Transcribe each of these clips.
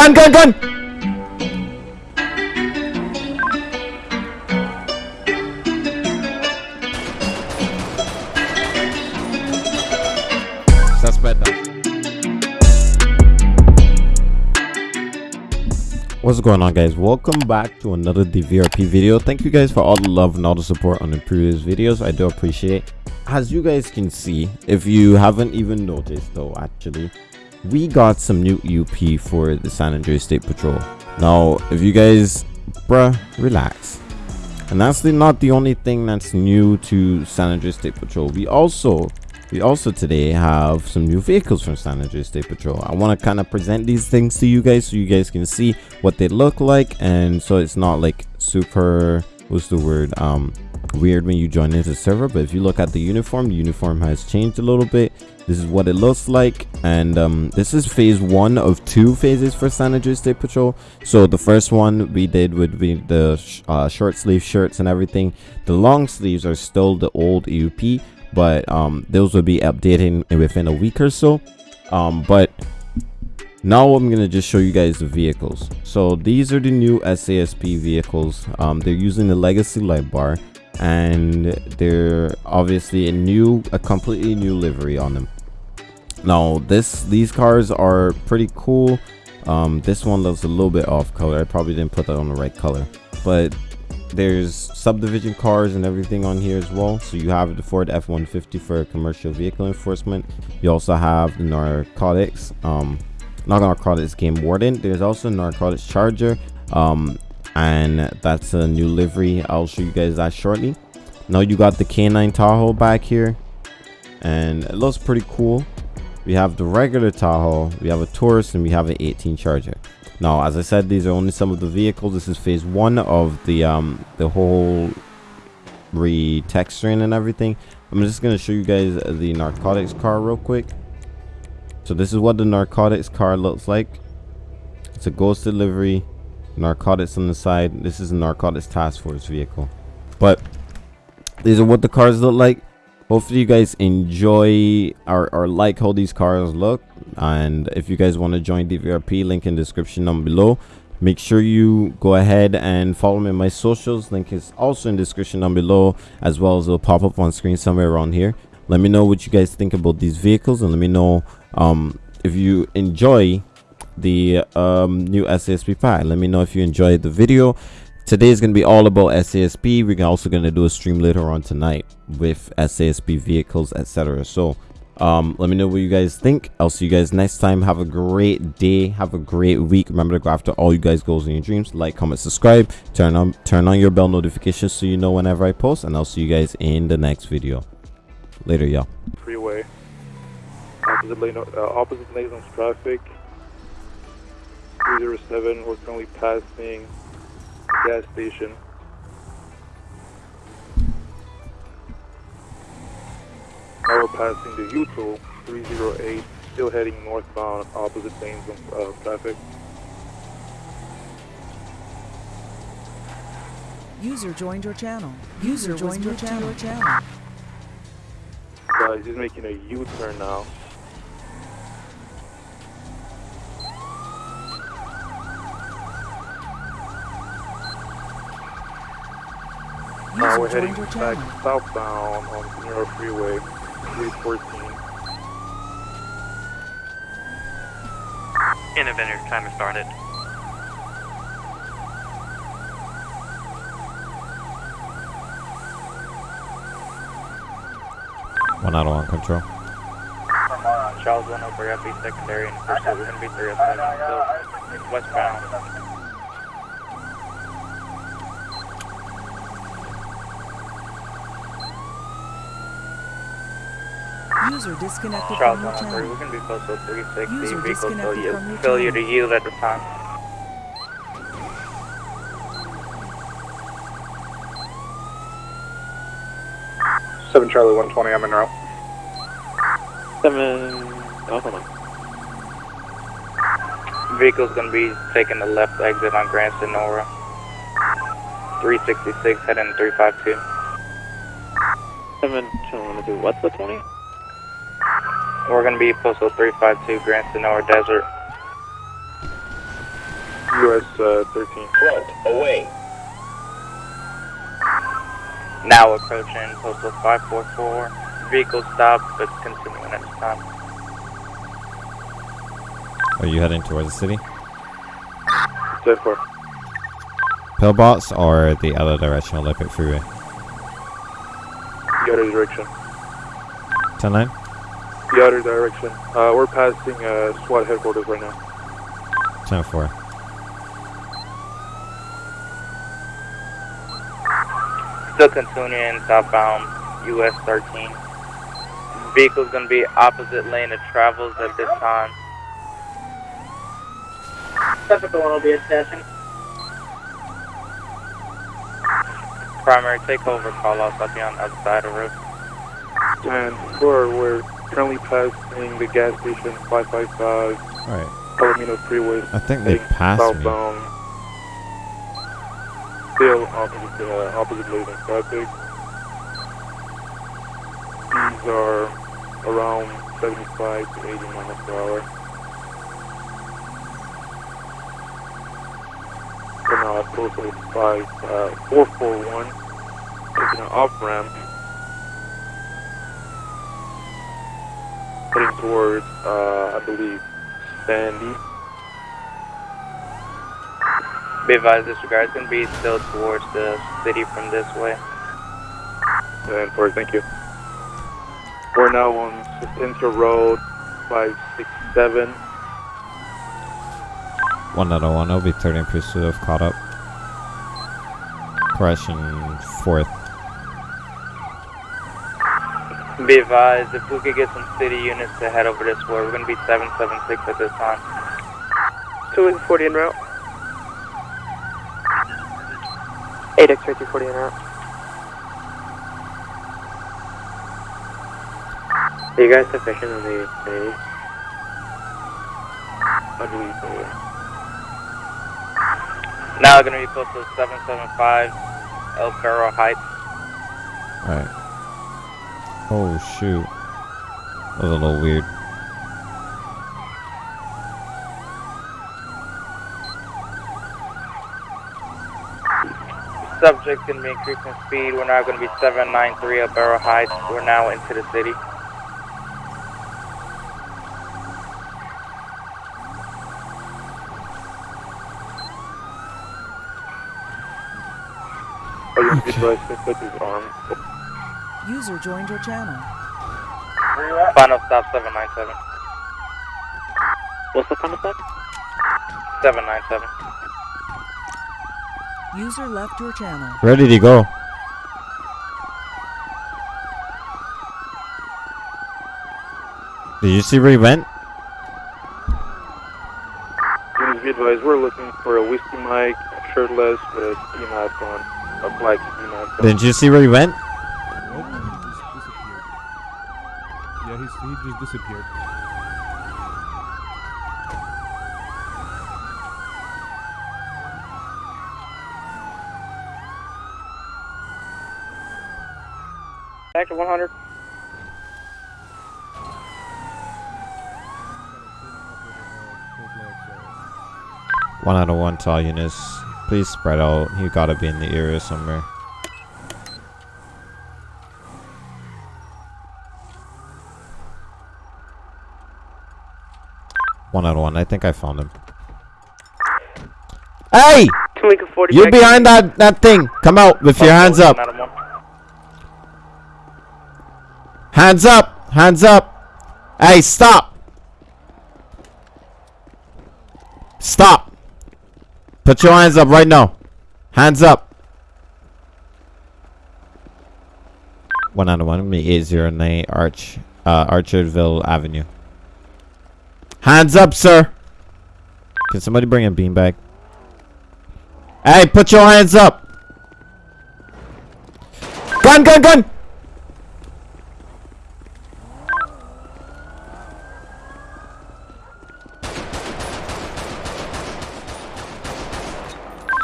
Gun, gun, gun! Suspect down. What's going on guys? Welcome back to another DVRP video. Thank you guys for all the love and all the support on the previous videos. I do appreciate As you guys can see, if you haven't even noticed though, actually, we got some new UP for the San Andreas State Patrol. Now, if you guys, bruh, relax. And that's the, not the only thing that's new to San Andreas State Patrol. We also we also today have some new vehicles from San Andreas State Patrol. I want to kind of present these things to you guys so you guys can see what they look like and so it's not like super what's the word um weird when you join into server but if you look at the uniform the uniform has changed a little bit this is what it looks like and um, this is phase one of two phases for san andreas state patrol. So the first one we did would be the sh uh, short sleeve shirts and everything. The long sleeves are still the old eup but um, those will be updating within a week or so. Um, but now i'm gonna just show you guys the vehicles. So these are the new sasp vehicles. Um, they're using the legacy light bar and they're obviously a new a completely new livery on them now this these cars are pretty cool. Um, this one looks a little bit off color. I probably didn't put that on the right color. But there's subdivision cars and everything on here as well. So you have the ford f-150 for commercial vehicle enforcement. You also have the narcotics. Um not narcotics game warden. There's also narcotics charger. Um and that's a new livery i'll show you guys that shortly. Now you got the k9 tahoe back here. And it looks pretty cool we have the regular tahoe we have a taurus and we have an 18 charger. Now as i said these are only some of the vehicles. This is phase one of the um the whole retexturing and everything. I'm just going to show you guys the narcotics car real quick. So this is what the narcotics car looks like. It's a ghost delivery narcotics on the side. This is a narcotics task force vehicle. But these are what the cars look like hopefully you guys enjoy or, or like how these cars look and if you guys want to join dvrp link in description down below make sure you go ahead and follow me on my socials link is also in description down below as well as it'll pop up on screen somewhere around here let me know what you guys think about these vehicles and let me know um, if you enjoy the um, new SASP pack. Let me know if you enjoyed the video. Today is going to be all about SASP. We're also going to do a stream later on tonight with SASP vehicles, etc. So um, let me know what you guys think. I'll see you guys next time. Have a great day. Have a great week. Remember to go after all you guys goals and your dreams. Like, comment, subscribe. Turn on turn on your bell notifications so you know whenever I post. And I'll see you guys in the next video. Later, y'all. Freeway. Opposite lane, uh, opposite lanes traffic. 307, we're currently passing gas station. Now we're passing the U-Tool 308, still heading northbound, opposite lanes of uh, traffic. User joined your channel. User joined your channel. channel. Guys, he's making a U-turn now. Now we're heading back southbound on Panero Freeway, 314. Interventor timer started. One out on control. From uh, Charles 1 over FB secondary and first is going to be 307, so westbound. User disconnected Charles from your channel. we're going to be posted 360, User vehicle disconnected failure, from your failure to channel. yield at the time. Seven Charlie 120, I'm en route. Seven, oh, hold on. Vehicle's going to be taking the left exit on Grand Senora. 366 heading 352. Seven, want to do what's the 20? We're going to be postal 352 Grand Senora Desert. US uh, 13. Front, away. Now approaching postal 544. Vehicle stop, but continuing at this time. Are you heading towards the city? Set for Pillbox or the other direction, Olympic Freeway? the other direction. 10 9? The other direction. Uh, we're passing uh, SWAT headquarters right now. 10 4. Still continuing southbound US 13. Vehicle's gonna be opposite lane of travels at this time. Typical one will be attaching. Primary takeover call outs. I'll be on the other side of the road. And we're, we're currently passing the gas station 555 Alright. Palomino Freeway. I think they passed me. Still opposite, uh, opposite lane of traffic. These are around 75 to 80 miles per hour. We're now 5, uh, 441, taking an off heading towards, uh, I believe, Sandy. Be advised, disregard. It's gonna be still towards the city from this way. And for thank you. We're now on Center Road 567. 1 out of 1. I'll be 30 in pursuit of caught up. Correction 4th. Be advised, if we could get some city units to head over this way, we're gonna be 776 at this time. 240 en route. 8x-ray 240 en route. Are you guys sufficient on the city? I believe so. yeah. Now gonna be posted 775 Del Perro Heights. Alright. Oh shoot. That was a little weird. Subject gonna be increasing speed. We're now gonna be 793 at Perro Heights. We're now into the city. Are you advised to put his arm? User joined your channel. Final stop 797. What's the final stop? 797. User left your channel. Where did he go? Did you see where he went? Please be advised, we're looking for a whiskey mic, shirtless, with a ski mask on, a black ski mask on. Didn't you see where he went? Nope, he just disappeared. Yeah, he's, he just disappeared. Active 100. One out of one to all units. Please spread out. You gotta be in the area somewhere. One out of one. I think I found him. Hey! Lincoln 40. You behind that that thing? Come out with your hands up. Hands up! Hands up! Hey, stop! Stop! Put your hands up right now. Hands up. One out of one. Me eight zero nine Arch, uh, Orchardville Avenue. Hands up, sir. Can somebody bring a beanbag? Hey, put your hands up. Gun, gun, gun.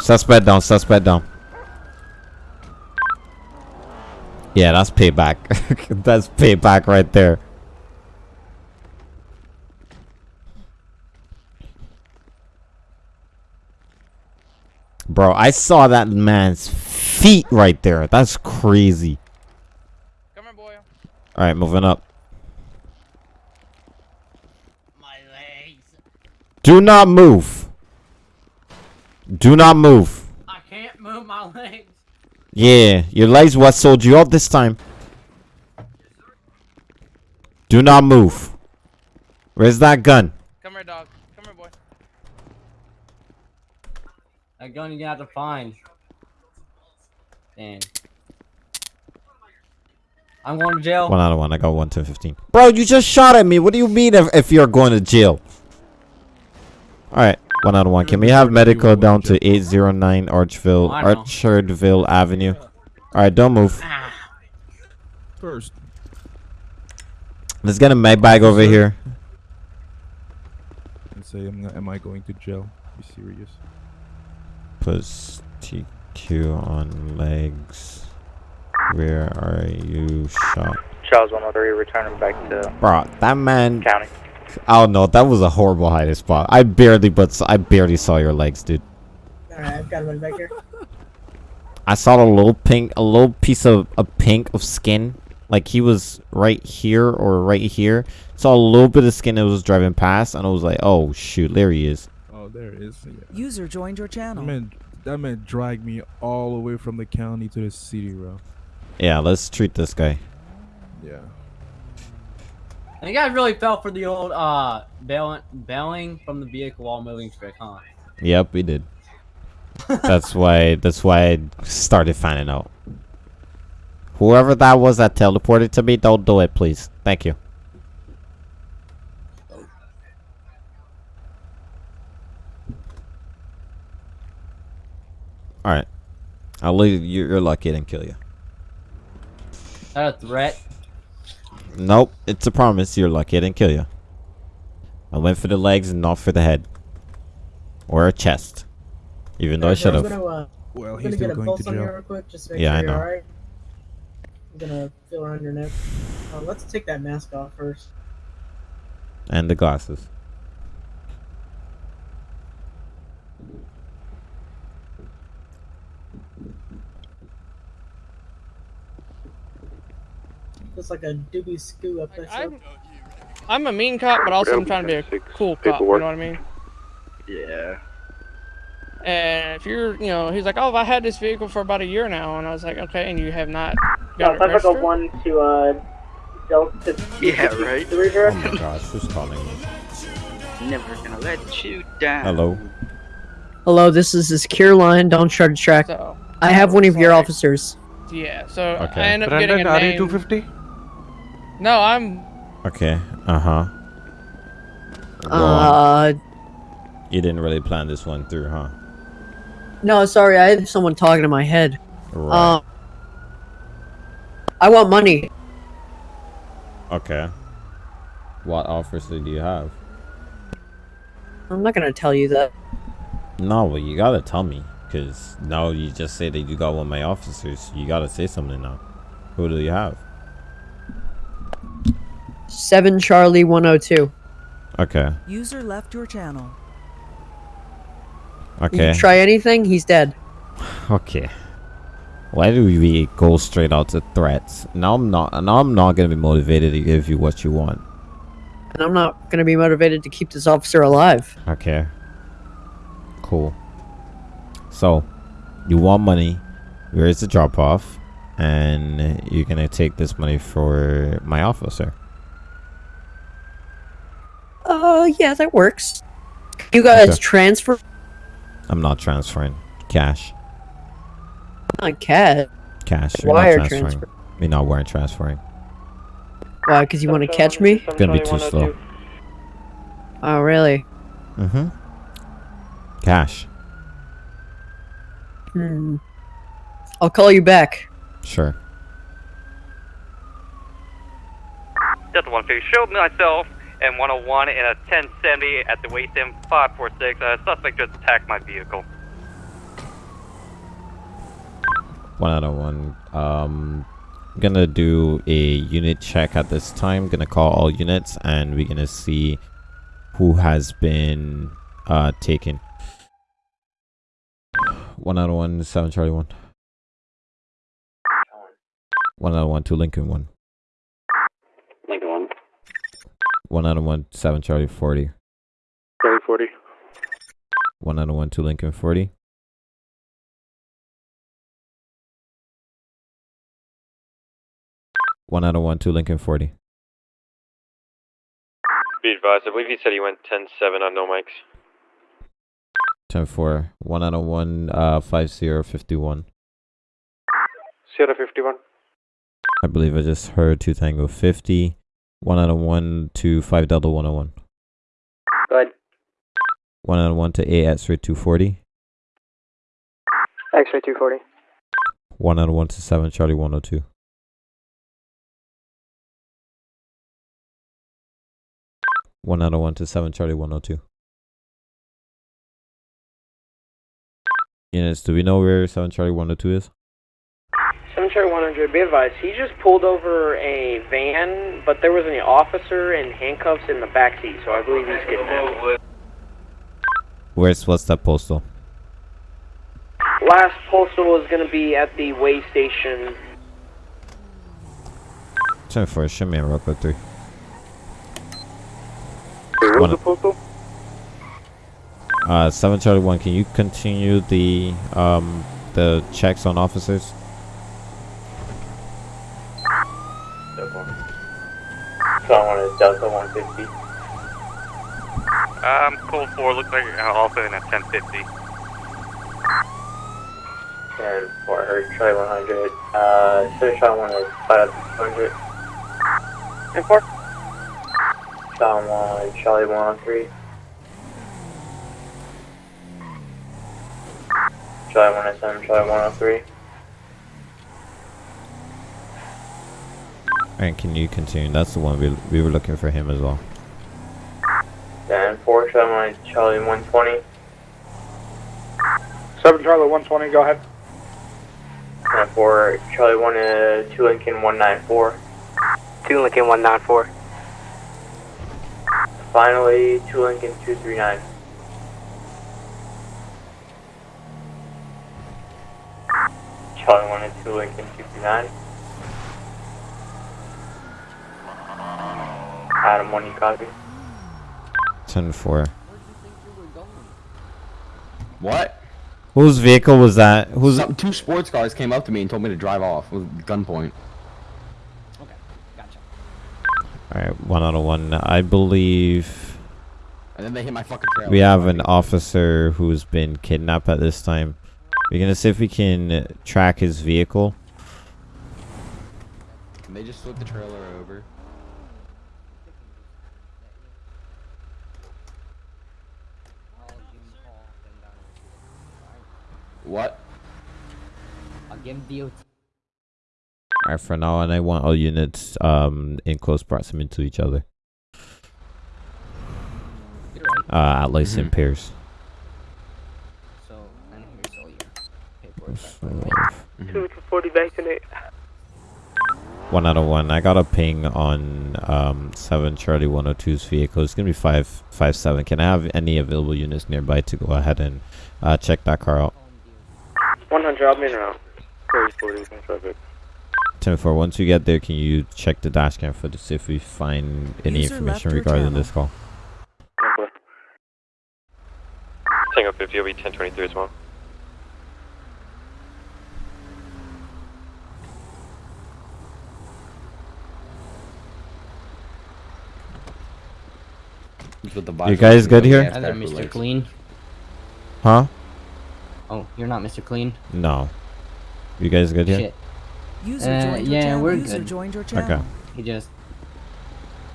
Suspect down, suspect down. Yeah, that's payback. that's payback right there. Bro, I saw that man's feet right there. That's crazy. Come here, boy. All right, moving up. My legs. Do not move. Do not move. I can't move my legs. Yeah, your legs what sold you out this time. Do not move. Where's that gun? Come here, dog. Come here, boy. That gun you're gonna have to find. Damn. I'm going to jail. One out of one. I got one to fifteen. Bro, you just shot at me. What do you mean if, if you're going to jail? All right, one out of one. Can we have medical down to eight zero nine Archville, I. Orchardville Avenue? All right, don't move. First, Let's get a med bag over here. and say, am, am I going to jail? You serious. Plus TQ on legs. Where are you shot? Charles 103, returning back to Bro, that man. county. I don't know. That was a horrible hiding spot. I barely, but I barely saw your legs, dude. Alright, I've got one back here. I saw a little pink, a little piece of a pink of skin. Like he was right here or right here. Saw a little bit of skin that was driving past, and I was like, "Oh shoot, there he is." There it is. Yeah. User joined your channel. That channel. man, that man dragged me all the way from the county to the city, bro. Yeah, let's treat this guy. Yeah. And you guys really fell for the old uh bailing, bailing from the vehicle while moving trick, huh? Yep, we did. that's why. That's why I started finding out. Whoever that was that teleported to me, don't do it, please. Thank you. All right, I'll leave you. You're lucky I didn't kill you. Is that a threat? Nope, it's a promise. You're lucky I didn't kill you. I went for the legs and not for the head or a chest, even though I should have. gonna, uh, Well, he's still going to on you jail. quick, just to Yeah, sure I know. alright. I'm gonna feel around your neck. Uh, let's take that mask off first. And the glasses. Looks like a doobie scoo up there. I'm, I'm a mean cop, but also I'm trying to be a cool cop. You know what I mean? Yeah. And if you're, you know, he's like, oh, I had this vehicle for about a year now, and I was like, okay, and you have not got it South Africa registered. 1 to, uh, Delta Yeah, right. 3 Oh my gosh, who's calling me? Never gonna let you down. Hello. Hello, this is the secure line. Don't try to track. So I have one of your officers. yeah, so Okay. I end up getting a name. No, I'm. Okay. Uh huh. Uh. You didn't really plan this one through, huh? no, sorry, I had someone talking in my head. Right. Um, I want money. okay. What offers do you have? I'm not gonna tell you that. No, well, you gotta tell me, cause now you just say that you got one of my officers. You gotta say something now. Who do you have? Seven Charlie 102. Okay. User left your channel. Okay. You try anything, he's dead. Okay. Why do we go straight out to threats? Now I'm not. Now I'm not gonna be motivated to give you what you want. And I'm not gonna be motivated to keep this officer alive. Okay. Cool. So, you want money? Where is the drop off? And you're gonna take this money for my officer. Uh, yeah, that works. You guys Okay. transfer I'm not transferring cash. on cat. Cash. We're Wire not transferring. transfer. We're not wearing transferring. Why? Because you want to catch me? It's gonna be too slow. Oh, really? Mm-hmm. Cash. Hmm. I'll call you back. Sure. Delta 150, showed myself and 101 in a 1070 at the waist M 546. A suspect just attacked my vehicle. 101. Um, I'm gonna do a unit check at this time. Gonna call all units and we're gonna see who has been uh, taken. 101 7 Charlie 1. One hundred one. Two Lincoln 1. One out of one, seven Charlie forty. Charlie 40. One out of one, two Lincoln forty. One out of one, two Lincoln forty. Be advised, I believe he said he went 10-7 on no mics. Ten four. One out of one, uh, five zero fifty one. Sierra 51. I believe I just heard two Tango fifty. One out of one to five Delta one oh one. Go ahead. One out of one to eight X-ray two forty. X-ray 240. One out of one to seven Charlie one oh two. One out of one to seven Charlie one oh two. Units, do we know where seven Charlie one oh two is? 7 100, be advised, he just pulled over a van, but there was an officer in handcuffs in the back seat, so I believe he's kidnapped. Where's what's that postal? Last postal is going to be at the way station. Ten four, show me a real quick three. Wait, One- the postal? Uh, seven Charlie one. Can you continue the um the checks on officers? So I want a Delta 150. Um, Cold 4 looks like uh, also in a 1050. And for her Charlie 100, uh, so Charlie 1 is 500. And for Charlie 1, Charlie 103. Charlie 107, Charlie 103. Alright, can you continue? That's the one we we were looking for him as well. Then 4 Charlie Charlie 120. 7 Charlie 120, go ahead. And for Charlie 1, uh, 2 Lincoln 194. 2 Lincoln 194. Finally, 2 Lincoln 239. Charlie 1 and 2 Lincoln 239. Adam 1, you copy? Ten four. What? Whose vehicle was that? Who's Some, two sports cars came up to me and told me to drive off with gunpoint. Okay, gotcha. Alright, one out of one. I believe And then they hit my fucking trailer. we have an officer who's been kidnapped at this time. We're gonna see if we can track his vehicle. Can they just flip the trailer over? What? I'll give him DOT. Alright, for now, and I want all units um in close proximity to each other. Uh, at least in Mhm. pairs. So, and here's all your paperwork. So, 2 to 40 vaccinate. One out of one. I got a ping on um seven Charlie 102's vehicle. It's gonna be five five seven. Can I have any available units nearby to go ahead and uh, check that car out? 100, I'll be around. Charlie 40 in traffic. Ten four. Once you get there, can you check the dash cam footage to see if we find any User information regarding channel. this call? Tango 50 will be 1023 as well. With the You guys and good here? gas Hello, pepper Mr. Clean. Huh? You're not Mr. Clean? No. You guys good here? Shit. User Uh, yeah, channel. we're User good. joined your Okay. He just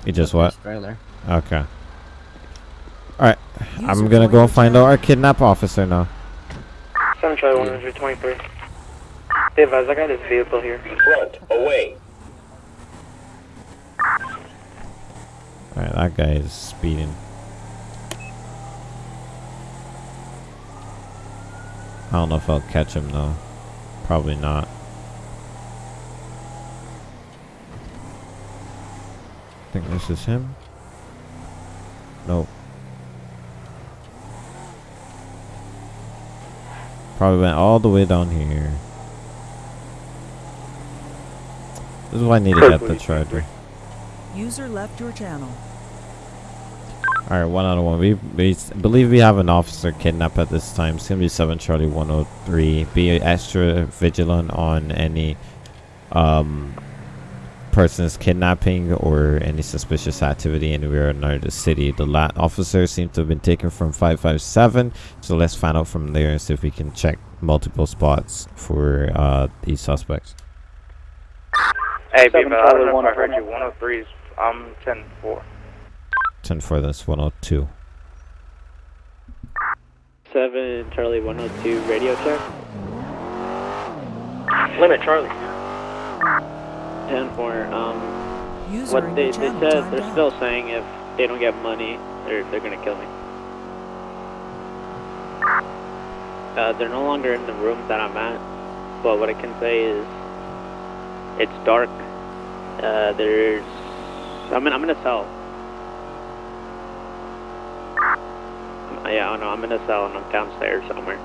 He just what? Trailer. Okay. Alright. I'm gonna go your find out our kidnap officer now. 7 Charlie 123. Be advised, I got his vehicle here. Front, away. Alright, that guy is speeding. I don't know if I'll catch him though. Probably not. I think this is him. Nope. Probably went all the way down here. This is why I need to get the charger. User left your channel. Alright, one out of one. We, we believe we have an officer kidnapped at this time. It's gonna be 7 Charlie 103. Be extra vigilant on any um, persons kidnapping or any suspicious activity anywhere near the city. The la- officer seems to have been taken from 557, so let's find out from there and see if we can check multiple spots for uh, these suspects. Hey, Seven Beaver, I Charlie know I heard you. 103 is, I'm 10 4. 10 for this 102. 7 Charlie 102 radio check. Limit Charlie. 10 4. Um, User what they, your they said, they're out. still saying if they don't get money, they're, they're gonna kill me. Uh, they're no longer in the room that I'm at, but what I can say is it's dark. Uh, there's, I'm in, I'm in a cell. Yeah, I know, I'm in a cell and I'm downstairs somewhere.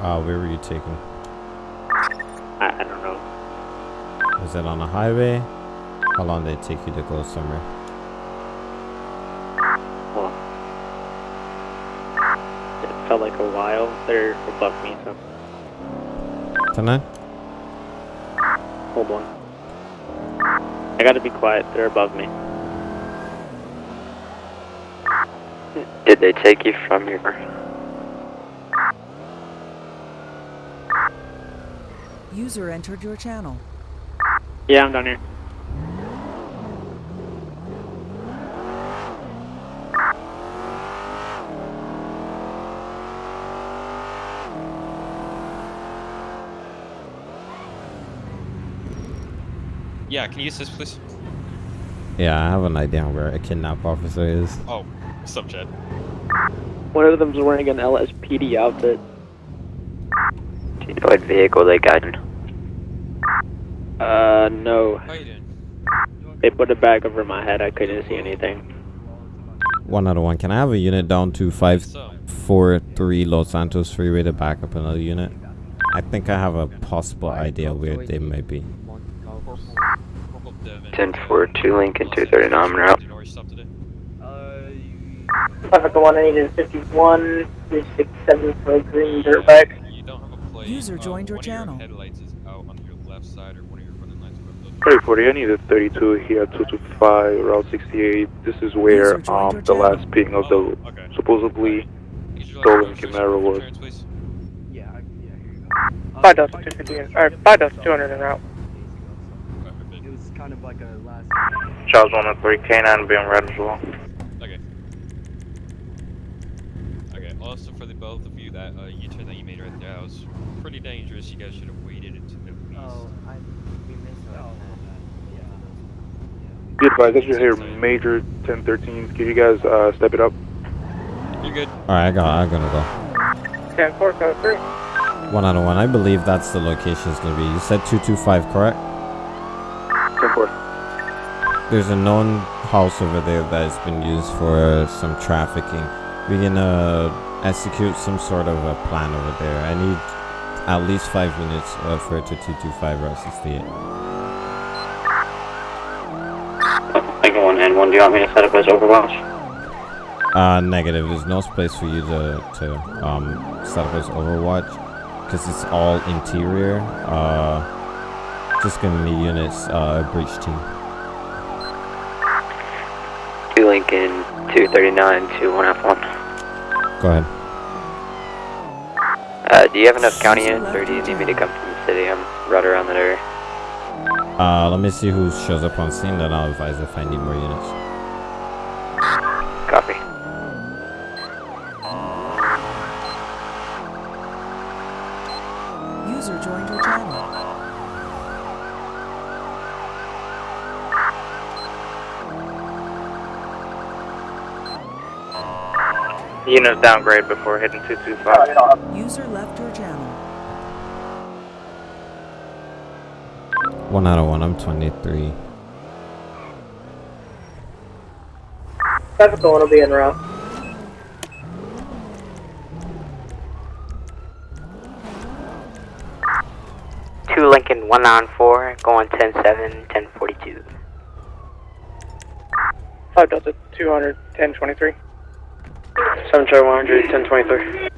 Uh, where were you taken? I, I don't know. Was it on a highway? How long did it take you to go somewhere? Well, it felt like a while. They're above me, so Tonight? hold on. I gotta be quiet. They're above me. Did they take you from your... User entered your channel. Yeah, I'm down here. Yeah, can you use this, please? Yeah, I have an idea where a kidnap officer is. Oh, what's up, Chad? One of them's wearing an LSPD outfit. Do you know what vehicle they got in? Uh, no. How you doing? They put a bag over my head. I couldn't see anything. One out of one. Can I have a unit down to 543 Los Santos Freeway to back up another unit? I think I have a possible idea where they might be. 10 4 2 Lincoln 239 route. Traffic one eight is fifty one three six seven for a green dirt bike. User joined your channel. Headlights is out on your left side or one of your running lights 3040, I need a 32 here, 225, Route 68. This is where um the last ping of the supposedly stolen Camaro was. Five Delta two fifty or five Delta two hundred en route. It was kind of like a last. Charles 103, K9 being red as well. Okay. Okay, also for the both of you, that uh, U-turn that you made right there, that was pretty dangerous. You guys should have waited until at least. Oh, I we missed that. Be advised, I should hear Major 1013. Can you guys uh, step it up? You're good. Alright, I got I'm gonna go. Ten four code three. One out of one. I believe that's the location is gonna be. You said 225, correct? 10 4. There's a known house over there that has been used for some trafficking. We're gonna execute some sort of a plan over there. I need at least five minutes uh, for it to 225 Route 68. Lincoln 1 and 1, do you want me to set up as Overwatch? Uh, negative. There's no space for you to, to um, set up as Overwatch because it's all interior. Uh, just gonna need units, uh, breach team. Lincoln 239 to 1F1. Go ahead. Uh, do you have enough county units or do you need me to come from the city? I'm right around that area. Uh, let me see who shows up on scene, then I'll advise if I need more units. Nino's downgrade before hitting 225. User left your channel. One out of one, I'm 23. That's the one will be in row. Two Lincoln, one on going 10-7, 10-42. 5 Delta, two hundred, ten twenty three. 7 Charlie 100, 1023.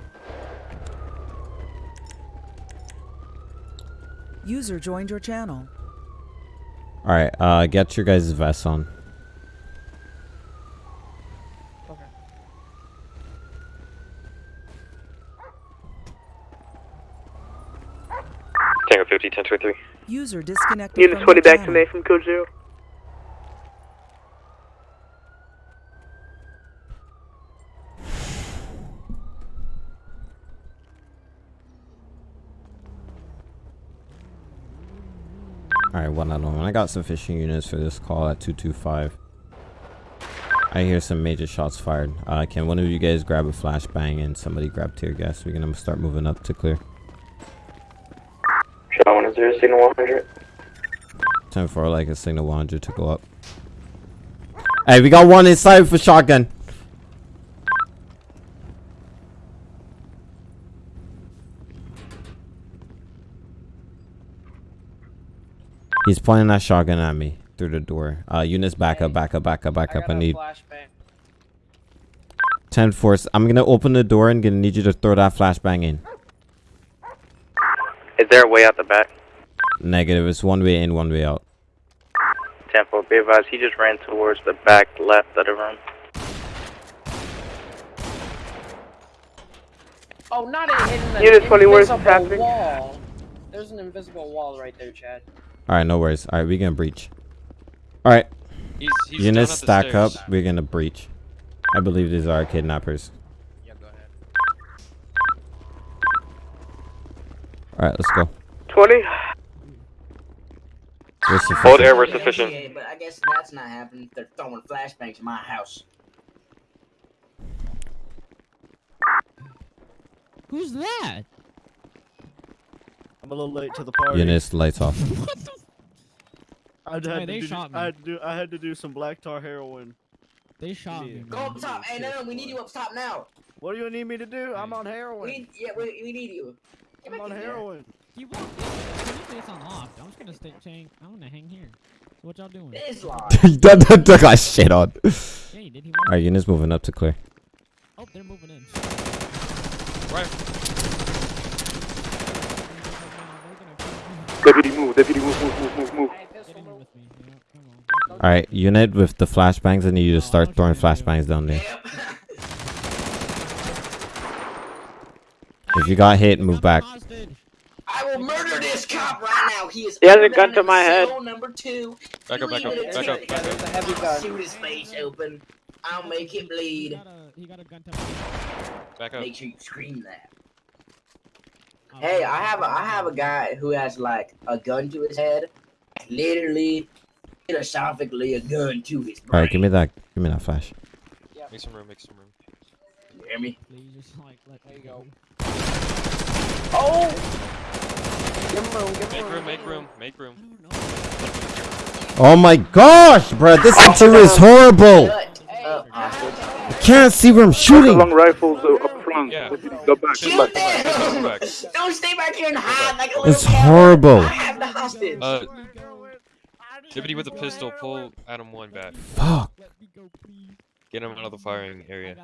User joined your channel. All right, uh, get your guys' vests on. Tango 50, 1023. User disconnected Unit from 20 your back to channel. me from code 0. One out of one. I got sufficient units for this call at 225. I hear some major shots fired. Uh, can one of you guys grab a flashbang and somebody grab tear gas? We're gonna start moving up to clear. Shot 110, signal 100. 10 for like a signal 100 to go up. Hey, we got one inside for shotgun. He's pointing that shotgun at me through the door. Uh, units back up, back up, back up, back up. I need 10 force. I'm gonna open the door and gonna need you to throw that flashbang in. Is there a way out the back? Negative. It's one way in, one way out. 10 4, be advised, he just ran towards the back left of the room. Oh, not it hitting the Unit 20, where's invisible happening? wall. There's an invisible wall right there, Chad. All right, no worries. All right, we're gonna breach. All right. He's, he's Units down at the stack up. We're gonna breach. I believe these are kidnappers. Yeah, go ahead. All right, let's go. 20. We're Hold air, we're sufficient. Yeah, but I guess that's not happening. They're throwing flashbangs in my house. Who's that? I'm a little late to the party. Units lights off. I had, Hey, to they do, shot I had to do. I had to do some black tar heroin. They shot me. Go up top. Hey, no, no, we need you up top now. What do you need me to do? I'm on heroin. need, yeah, we, we need you. Get I'm on in there. heroin. He won't. He it's on off. I'm just gonna stay chain. I'm gonna hang here. So what y'all doing? This line. that, that, that got shit on. Yeah, he did. He All right, units moving up to clear. Oh, they're moving in. Right. Deputy, move. Deputy, move, move, move, move, move. All right, unit with the flashbangs. I need you to start throwing flashbangs down there. If you got hit, move back. I will murder this cop right now. He is. He has a gun to my head. Number two. Back up, back up, back up, back up. There's a heavy gun. Shoot his face open. I'll make him bleed. Back up. Make sure you scream that. Hey, I have a I have a guy who has like a gun to his head, literally, philosophically a gun to his All brain. right, give me that. Give me that flash. Make some room, make some room. You hear me? Just, like, There you go. Oh! give Make room, make room, make room. Oh my gosh, bro, this hunter is horrible. I can't see where I'm shooting. Long rifles up front. Yeah. Go back. Shoot Go back. them! Back. Don't stay back here and hide like a little It's cat. horrible. I have the hostage. Uh, Deputy with a pistol, pull Adam 1 back. Fuck. Get him out of the firing area.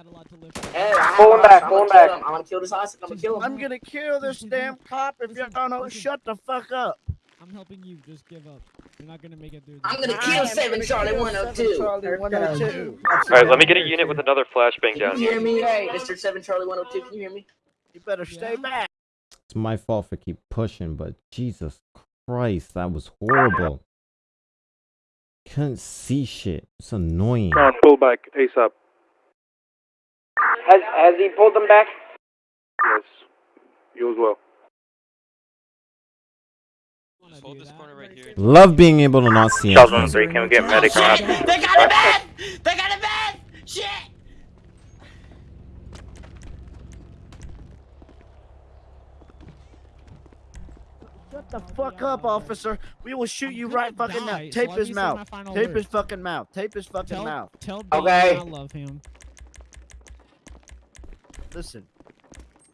Hey, I have Pull a him back, hostage. pull I'm him gonna back. kill. I'm gonna kill this hostage. I'm gonna kill him. I'm gonna kill this damn cop if you don't know. Shut the fuck up. I'm helping you. Just give up. You're not gonna make it through. I'm gonna I kill am seven gonna Charlie kill 102. Charlie 102. Uh, Alright, let me get a unit with another flashbang down Can you here. hear me? Hey, Mr. Seven Charlie 102. Can you hear me? You better stay back. It's my fault for keep pushing, but Jesus Christ, that was horrible. Couldn't see shit. It's annoying. Come on, pull back ASAP. Has has he pulled them back? Yes. You as well. Just hold this corner right here. Love being able to not see Charles anything. 103, can we get medic on? They got a bed! They got a bed! Shit! The fuck up, officer. We will shoot you right fucking now. Tape his mouth. Tape his fucking mouth. Tape his fucking Tell, mouth. tell Okay. Dave I love him. Listen.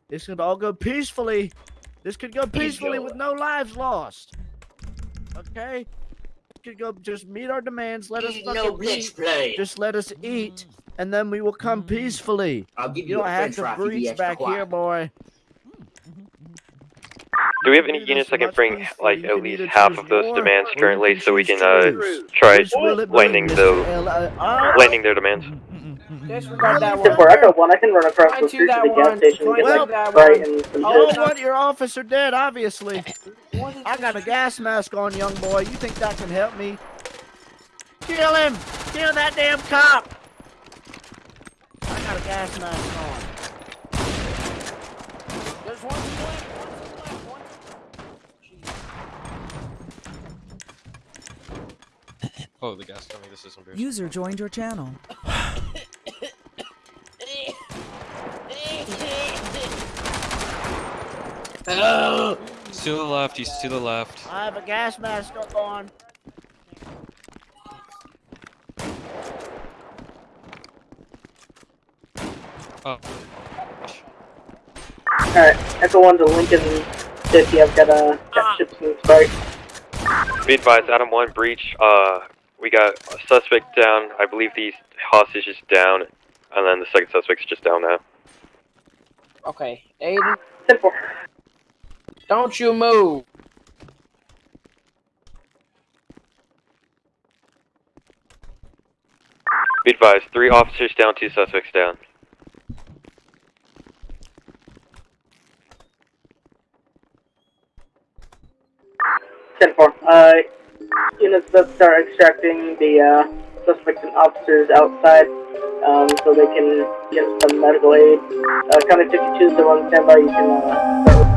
This could all go peacefully. This could go peacefully with no lives lost. Okay. You can go just meet our demands. Let us fucking no blitz eat. play. Just let us eat, mm. and then we will come mm. peacefully. I'll give You you don't a have to fry if you be breach back quiet. here, boy. Do we have any units that can bring like at least half of those demands currently, so we can uh try Which will it be, lightning Mr. the L- uh, uh, lightning their demands? Disregard that Ten one. four Echo One. I can run across the to street to the gas station and get Try Well, to that Sprite one. and some I chips. don't want your officer dead, obviously. I got a gas mask on, young boy. You think that can help me? Kill him! Kill that damn cop! I got a gas mask on. Oh, the gas company. This is embarrassing. User joined your channel. He's to the left. He's to the left. I have a gas mask on. Oh. Alright, Echo One to Lincoln City. I've got a got chips and Be advised, Adam One breach. Uh, we got a suspect down. I believe the hostage is down, and then the second suspect's just down now. Okay, Aiden. Ten four. Don't you move. Be advised, three officers down, two suspects down. Ten four. Uh, units that start extracting the uh, suspects and officers outside, um, so they can get some medical aid. Uh, County 52 is still on standby. You can uh,